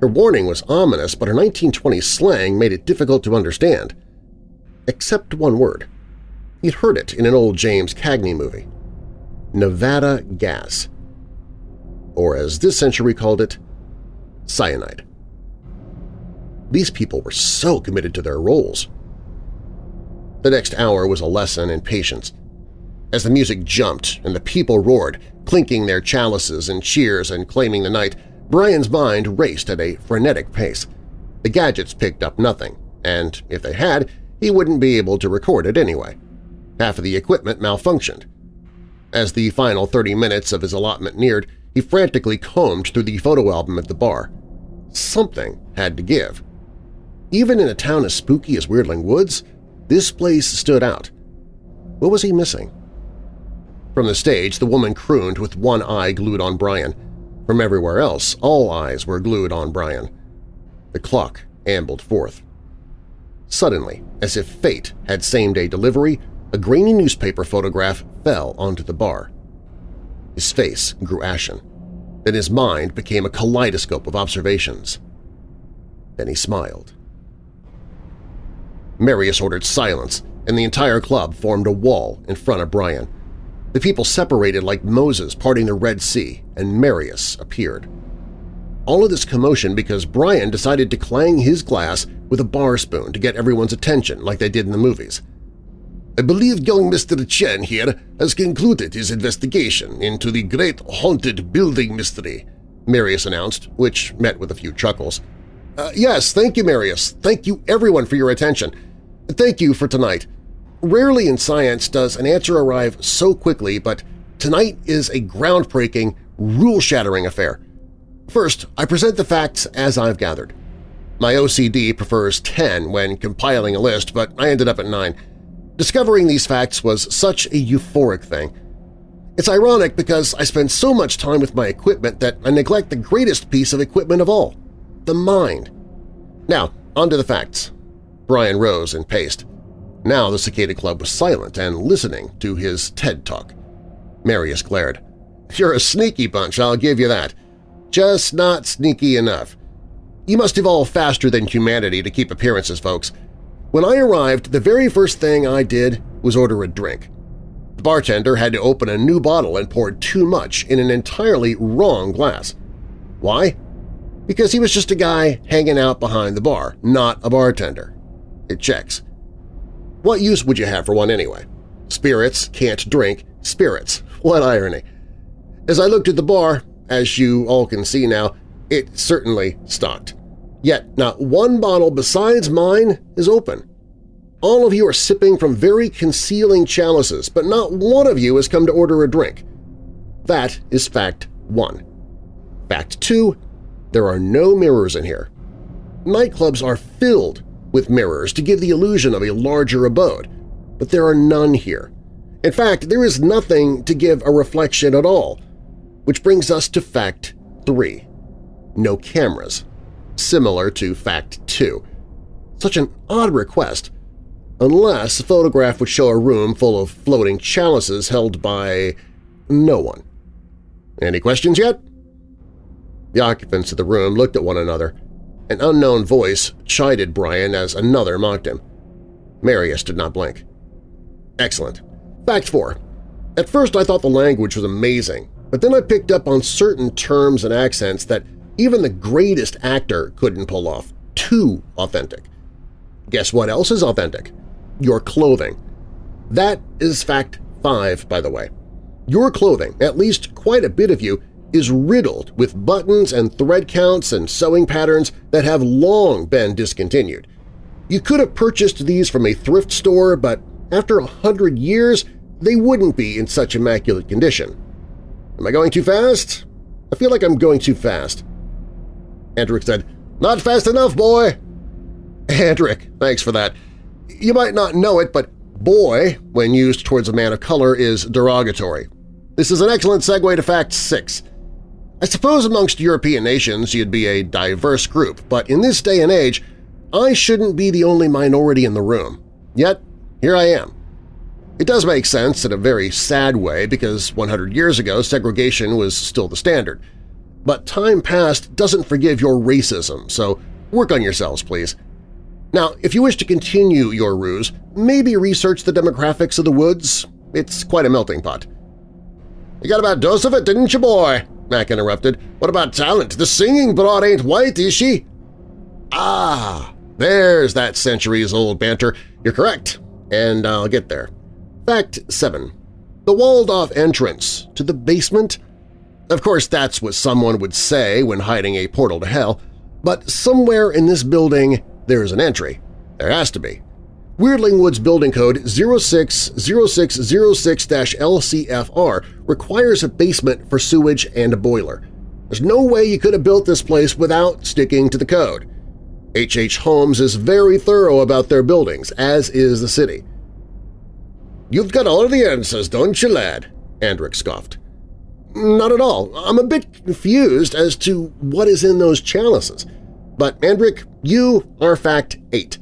Her warning was ominous, but her 1920s slang made it difficult to understand. Except one word. He'd heard it in an old James Cagney movie. Nevada gas. Or as this century called it, cyanide. These people were so committed to their roles. The next hour was a lesson in patience. As the music jumped and the people roared, clinking their chalices and cheers and claiming the night, Brian's mind raced at a frenetic pace. The gadgets picked up nothing, and if they had, he wouldn't be able to record it anyway. Half of the equipment malfunctioned. As the final 30 minutes of his allotment neared, he frantically combed through the photo album at the bar. Something had to give. Even in a town as spooky as Weirdling Woods, this place stood out. What was he missing? From the stage, the woman crooned with one eye glued on Brian. From everywhere else, all eyes were glued on Brian. The clock ambled forth. Suddenly, as if fate had same-day delivery, a grainy newspaper photograph fell onto the bar. His face grew ashen. Then his mind became a kaleidoscope of observations. Then he smiled. Marius ordered silence, and the entire club formed a wall in front of Brian. The people separated like Moses parting the Red Sea, and Marius appeared. All of this commotion because Brian decided to clang his glass with a bar spoon to get everyone's attention like they did in the movies. I believe young Mr. Chen here has concluded his investigation into the great haunted building mystery, Marius announced, which met with a few chuckles. Uh, yes, thank you, Marius. Thank you, everyone, for your attention. Thank you for tonight. Rarely in science does an answer arrive so quickly, but tonight is a groundbreaking, rule-shattering affair. First, I present the facts as I've gathered. My OCD prefers 10 when compiling a list, but I ended up at 9. Discovering these facts was such a euphoric thing. It's ironic because I spend so much time with my equipment that I neglect the greatest piece of equipment of all – the mind. Now, on to the facts. Brian rose and paced. Now the Cicada Club was silent and listening to his TED Talk. Marius glared. "'You're a sneaky bunch, I'll give you that. Just not sneaky enough. You must evolve faster than humanity to keep appearances, folks. When I arrived, the very first thing I did was order a drink. The bartender had to open a new bottle and poured too much in an entirely wrong glass. Why? Because he was just a guy hanging out behind the bar, not a bartender. It checks. What use would you have for one anyway? Spirits can't drink spirits. What irony. As I looked at the bar, as you all can see now, it certainly stocked. Yet not one bottle besides mine is open. All of you are sipping from very concealing chalices, but not one of you has come to order a drink. That is fact one. Fact two, there are no mirrors in here. Nightclubs are filled with mirrors to give the illusion of a larger abode, but there are none here. In fact, there is nothing to give a reflection at all, which brings us to fact 3. No cameras, similar to fact 2. Such an odd request, unless a photograph would show a room full of floating chalices held by no one. Any questions yet? The occupants of the room looked at one another. An unknown voice chided Brian as another mocked him. Marius did not blink. Excellent. Fact 4. At first I thought the language was amazing, but then I picked up on certain terms and accents that even the greatest actor couldn't pull off. Too authentic. Guess what else is authentic? Your clothing. That is fact 5, by the way. Your clothing, at least quite a bit of you, is riddled with buttons and thread counts and sewing patterns that have long been discontinued. You could have purchased these from a thrift store, but after a hundred years they wouldn't be in such immaculate condition. Am I going too fast? I feel like I'm going too fast. Andric said, Not fast enough, boy! Andric, thanks for that. You might not know it, but boy, when used towards a man of color, is derogatory. This is an excellent segue to fact 6. I suppose amongst European nations you'd be a diverse group, but in this day and age, I shouldn't be the only minority in the room. Yet, here I am. It does make sense in a very sad way because 100 years ago segregation was still the standard. But time past doesn't forgive your racism, so work on yourselves, please. Now, if you wish to continue your ruse, maybe research the demographics of the woods. It's quite a melting pot. You got about dose of it, didn't you, boy? Mac interrupted. What about talent? The singing broad ain't white, is she? Ah, there's that centuries-old banter. You're correct, and I'll get there. Fact 7. The walled-off entrance to the basement? Of course, that's what someone would say when hiding a portal to hell, but somewhere in this building there is an entry. There has to be. Weirdling Woods Building Code 060606-LCFR requires a basement for sewage and a boiler. There's no way you could have built this place without sticking to the code. H.H. H. Holmes is very thorough about their buildings, as is the city. You've got all the answers, don't you, lad? Andrick scoffed. Not at all. I'm a bit confused as to what is in those chalices. But, Andrick, you are fact 8.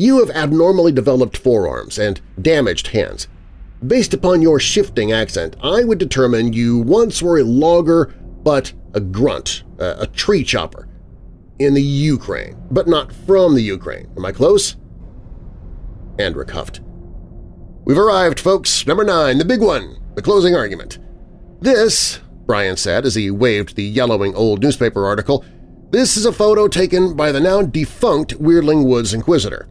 You have abnormally developed forearms and damaged hands. Based upon your shifting accent, I would determine you once were a logger but a grunt, a, tree chopper, in the Ukraine, but not from the Ukraine. Am I close? Andrick huffed. We've arrived, folks. Number nine, the big one, the closing argument. This, Brian said as he waved the yellowing old newspaper article, this is a photo taken by the now defunct Weirdling Woods Inquisitor.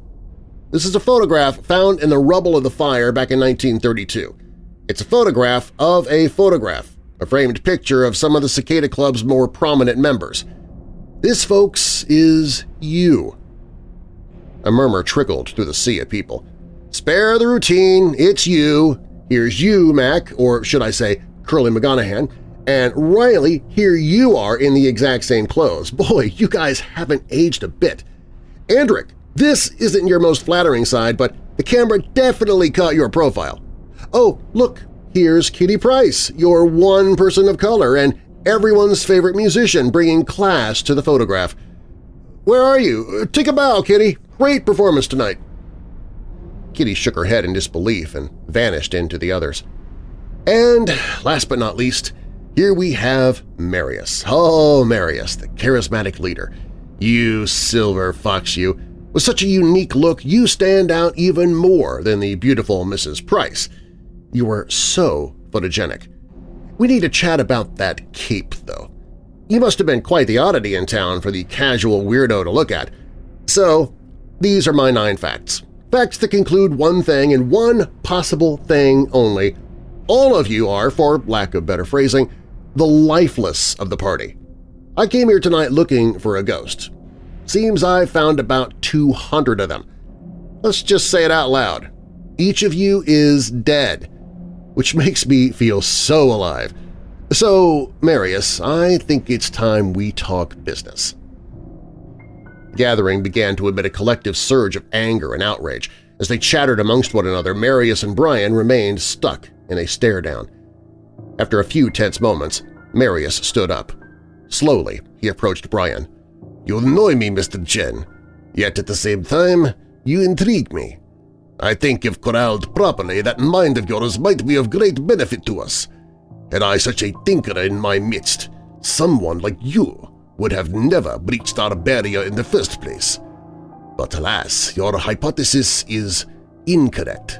This is a photograph found in the rubble of the fire back in 1932. It's a photograph of a photograph, a framed picture of some of the Cicada Club's more prominent members. This, folks, is you. A murmur trickled through the sea of people. Spare the routine, it's you. Here's you, Mac, or should I say Curly McGonaghan, and Riley, here you are in the exact same clothes. Boy, you guys haven't aged a bit. Andrick, this isn't your most flattering side, but the camera definitely caught your profile. Oh, look, here's Kitty Price, your one person of color and everyone's favorite musician bringing class to the photograph. Where are you? Take a bow, Kitty. Great performance tonight. Kitty shook her head in disbelief and vanished into the others. And last but not least, here we have Marius. Oh, Marius, the charismatic leader. You silver fox, you. With such a unique look, you stand out even more than the beautiful Mrs. Price. You are so photogenic. We need to chat about that cape, though. You must have been quite the oddity in town for the casual weirdo to look at. So, these are my nine facts. Facts that conclude one thing and one possible thing only – all of you are, for lack of better phrasing, the lifeless of the party. I came here tonight looking for a ghost. Seems I've found about 200 of them. Let's just say it out loud. Each of you is dead, which makes me feel so alive. So, Marius, I think it's time we talk business. The gathering began to emit a collective surge of anger and outrage. As they chattered amongst one another, Marius and Brian remained stuck in a stare-down. After a few tense moments, Marius stood up. Slowly, he approached Brian. You annoy me, Mr. Chen, yet at the same time, you intrigue me. I think if corralled properly, that mind of yours might be of great benefit to us. Had I such a thinker in my midst, someone like you would have never breached our barrier in the first place. But alas, your hypothesis is incorrect.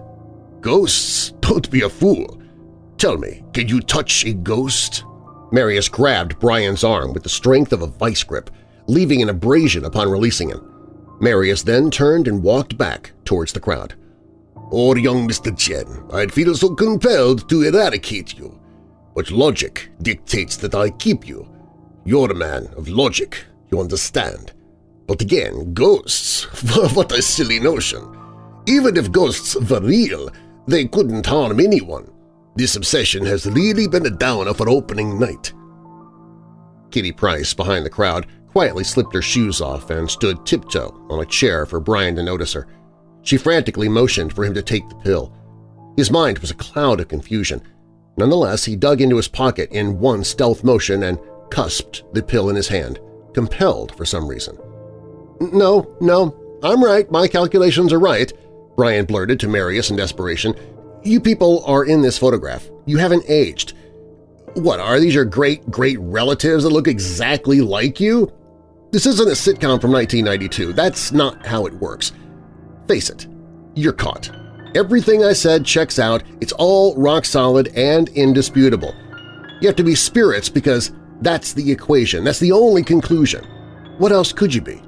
Ghosts? Don't be a fool. Tell me, can you touch a ghost? Marius grabbed Brian's arm with the strength of a vice grip, leaving an abrasion upon releasing him. Marius then turned and walked back towards the crowd. Oh, young Mr. Chen, I'd feel so compelled to eradicate you. But logic dictates that I keep you. You're a man of logic, you understand. But again, ghosts? what a silly notion. Even if ghosts were real, they couldn't harm anyone. This obsession has really been a downer for opening night. Kitty Price, behind the crowd, quietly slipped her shoes off and stood tiptoe on a chair for Brian to notice her. She frantically motioned for him to take the pill. His mind was a cloud of confusion. Nonetheless, he dug into his pocket in one stealth motion and cusped the pill in his hand, compelled for some reason. "'No, no, I'm right, my calculations are right,' Brian blurted to Marius in desperation. You people are in this photograph. You haven't aged. What, are these your great-great relatives that look exactly like you? This isn't a sitcom from 1992. That's not how it works. Face it, you're caught. Everything I said checks out. It's all rock-solid and indisputable. You have to be spirits because that's the equation. That's the only conclusion. What else could you be?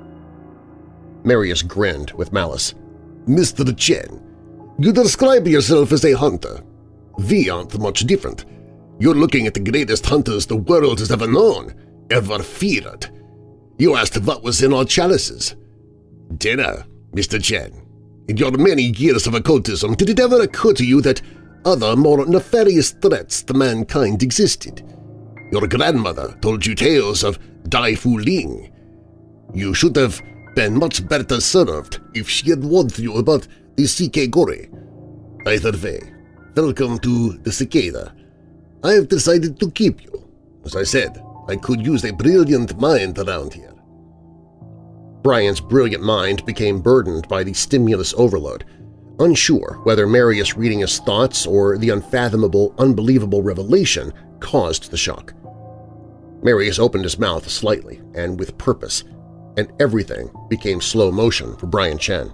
Marius grinned with malice. Mr. Chen, you describe yourself as a hunter. We aren't much different. You're looking at the greatest hunters the world has ever known, ever feared. You asked what was in our chalices. Dinner, Mr. Chen. In your many years of occultism, did it ever occur to you that other, more nefarious threats to mankind existed? Your grandmother told you tales of Dai Fu Ling. You should have been much better served if she had warned you about the Sikegori. Either way, welcome to the Cicada. I have decided to keep you. As I said, I could use a brilliant mind around here. Brian's brilliant mind became burdened by the stimulus overload, unsure whether Marius reading his thoughts or the unfathomable, unbelievable revelation caused the shock. Marius opened his mouth slightly and with purpose, and everything became slow motion for Brian Chen.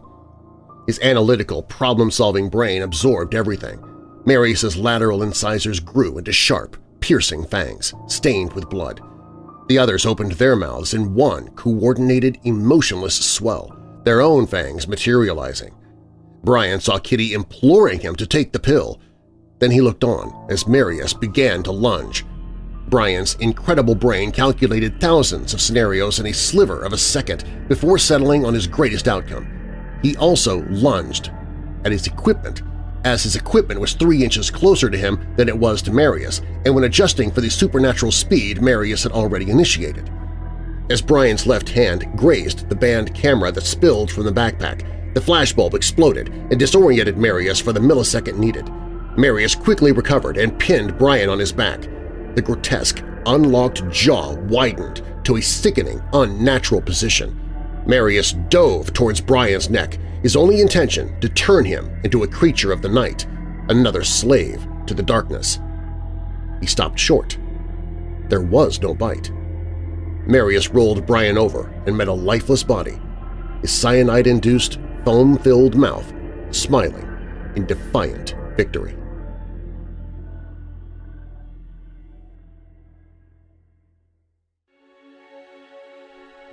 His analytical, problem-solving brain absorbed everything. Marius's lateral incisors grew into sharp, piercing fangs, stained with blood. The others opened their mouths in one coordinated, emotionless swell, their own fangs materializing. Brian saw Kitty imploring him to take the pill. Then he looked on as Marius began to lunge. Brian's incredible brain calculated thousands of scenarios in a sliver of a second before settling on his greatest outcome. He also lunged at his equipment, as his equipment was three inches closer to him than it was to Marius, and when adjusting for the supernatural speed Marius had already initiated. As Brian's left hand grazed the band camera that spilled from the backpack, the flashbulb exploded and disoriented Marius for the millisecond needed. Marius quickly recovered and pinned Brian on his back. The grotesque, unlocked jaw widened to a sickening, unnatural position. Marius dove towards Brian's neck, his only intention to turn him into a creature of the night, another slave to the darkness. He stopped short. There was no bite. Marius rolled Brian over and met a lifeless body, his cyanide-induced, foam-filled mouth smiling in defiant victory.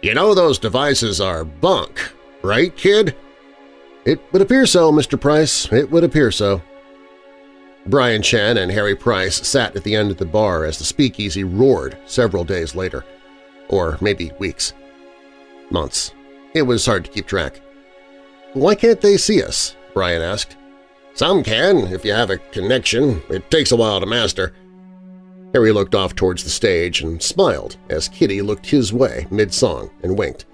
You know those devices are bunk, right, kid? It would appear so, Mr. Price. It would appear so. Brian Chen and Harry Price sat at the end of the bar as the speakeasy roared several days later. Or maybe weeks. Months. It was hard to keep track. Why can't they see us? Brian asked. Some can, if you have a connection. It takes a while to master. Harry looked off towards the stage and smiled as Kitty looked his way mid-song and winked.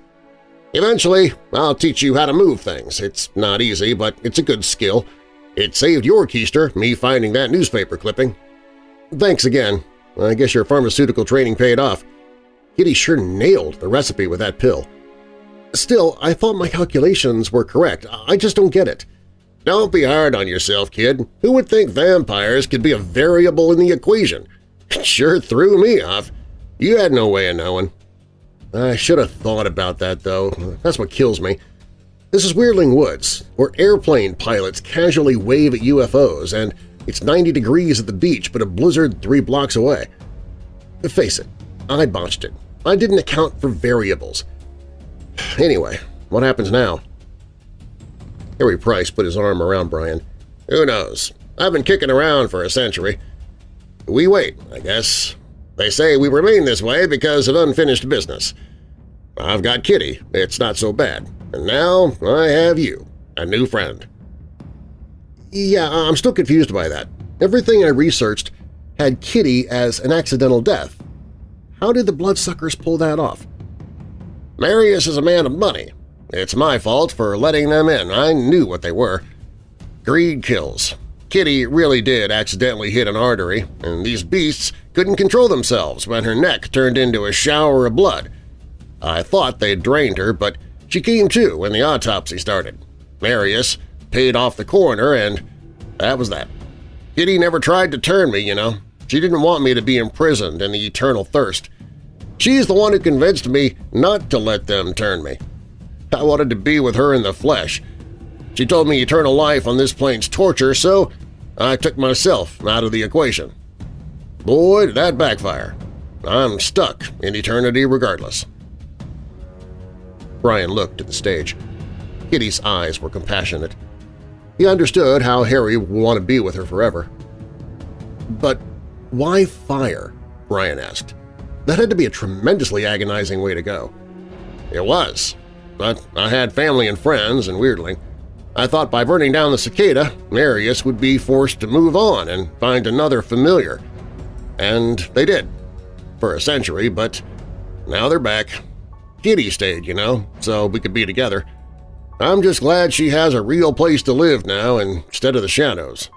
Eventually, I'll teach you how to move things. It's not easy, but it's a good skill. It saved your keister, me finding that newspaper clipping. Thanks again. I guess your pharmaceutical training paid off. Kitty sure nailed the recipe with that pill. Still, I thought my calculations were correct. I just don't get it. Don't be hard on yourself, kid. Who would think vampires could be a variable in the equation? It sure threw me off. You had no way of knowing. I should have thought about that, though. That's what kills me. This is Weirdling Woods, where airplane pilots casually wave at UFOs, and it's 90 degrees at the beach but a blizzard three blocks away. Face it, I botched it. I didn't account for variables. Anyway, what happens now? Harry Price put his arm around Brian. Who knows? I've been kicking around for a century. We wait, I guess. They say we remain this way because of unfinished business. I've got Kitty, it's not so bad. And now I have you, a new friend. Yeah, I'm still confused by that. Everything I researched had Kitty as an accidental death. How did the bloodsuckers pull that off? Marius is a man of money. It's my fault for letting them in. I knew what they were. Greed kills. Kitty really did accidentally hit an artery, and these beasts couldn't control themselves when her neck turned into a shower of blood. I thought they'd drained her, but she came to when the autopsy started. Marius paid off the coroner, and that was that. Kitty never tried to turn me, you know. She didn't want me to be imprisoned in the eternal thirst. She's the one who convinced me not to let them turn me. I wanted to be with her in the flesh, she told me eternal life on this plane's torture, so I took myself out of the equation. Boy, did that backfire. I'm stuck in eternity regardless. Brian looked at the stage. Kitty's eyes were compassionate. He understood how Harry would want to be with her forever. But why fire? Brian asked. That had to be a tremendously agonizing way to go. It was, but I had family and friends and Weirdling. I thought by burning down the cicada, Marius would be forced to move on and find another familiar. And they did. For a century, but now they're back. Kitty stayed, you know, so we could be together. I'm just glad she has a real place to live now instead of the shadows.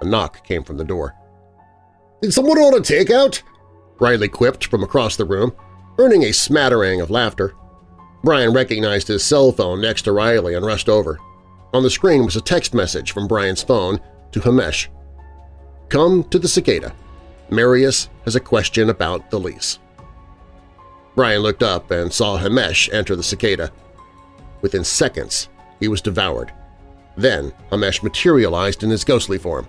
A knock came from the door. Did someone order takeout? Riley quipped from across the room, earning a smattering of laughter. Brian recognized his cell phone next to Riley and rushed over. On the screen was a text message from Brian's phone to Hamesh. Come to the cicada. Marius has a question about the lease. Brian looked up and saw Hamesh enter the cicada. Within seconds, he was devoured. Then Hamesh materialized in his ghostly form.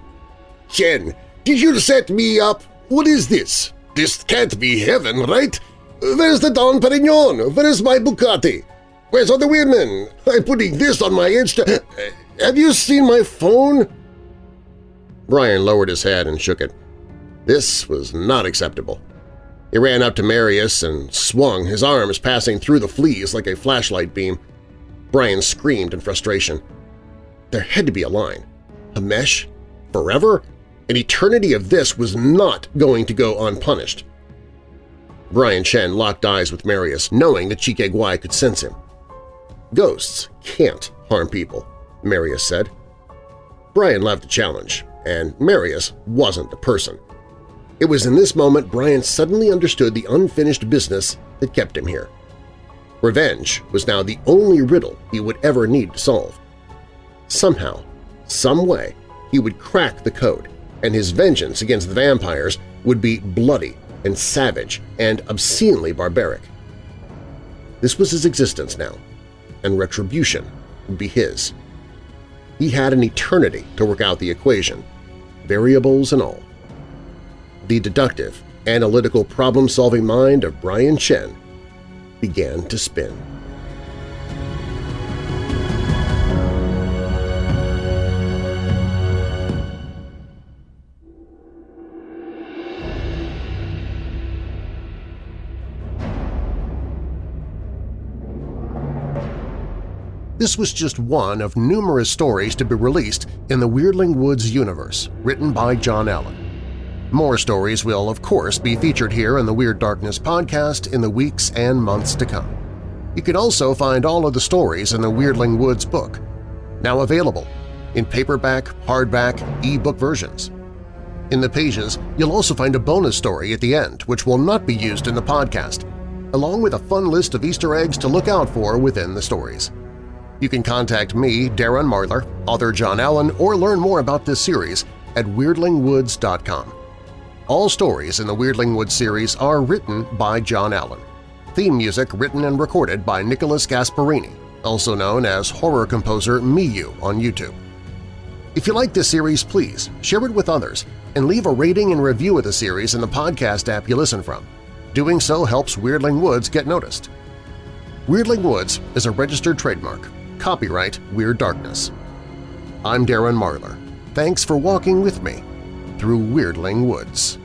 Chen, did you set me up? What is this? This can't be heaven, right? Where's the Dom Perignon? Where's my Bugatti? Where's all the women? I'm putting this on my Insta… Have you seen my phone? Brian lowered his head and shook it. This was not acceptable. He ran up to Marius and swung, his arms passing through the fleas like a flashlight beam. Brian screamed in frustration. There had to be a line. Hamesh? Forever? An eternity of this was not going to go unpunished. Brian Chen locked eyes with Marius, knowing that Chike Guai could sense him. Ghosts can't harm people, Marius said. Brian loved the challenge, and Marius wasn't the person. It was in this moment Brian suddenly understood the unfinished business that kept him here. Revenge was now the only riddle he would ever need to solve. Somehow, some way, he would crack the code, and his vengeance against the vampires would be bloody and savage and obscenely barbaric. This was his existence now, and retribution would be his. He had an eternity to work out the equation, variables and all. The deductive, analytical problem-solving mind of Brian Chen began to spin. This was just one of numerous stories to be released in the Weirdling Woods universe, written by John Allen. More stories will, of course, be featured here in the Weird Darkness podcast in the weeks and months to come. You can also find all of the stories in the Weirdling Woods book, now available in paperback, hardback, e-book versions. In the pages, you'll also find a bonus story at the end which will not be used in the podcast, along with a fun list of Easter eggs to look out for within the stories. You can contact me, Darren Marlar, author John Allen, or learn more about this series at weirdlingwoods.com. All stories in the Weirdling Woods series are written by John Allen. Theme music written and recorded by Nicolas Gasparini, also known as horror composer Myuu on YouTube. If you like this series, please share it with others and leave a rating and review of the series in the podcast app you listen from. Doing so helps Weirdling Woods get noticed. Weirdling Woods is a registered trademark Copyright Weird Darkness. I'm Darren Marlar. Thanks for walking with me through Weirdling Woods.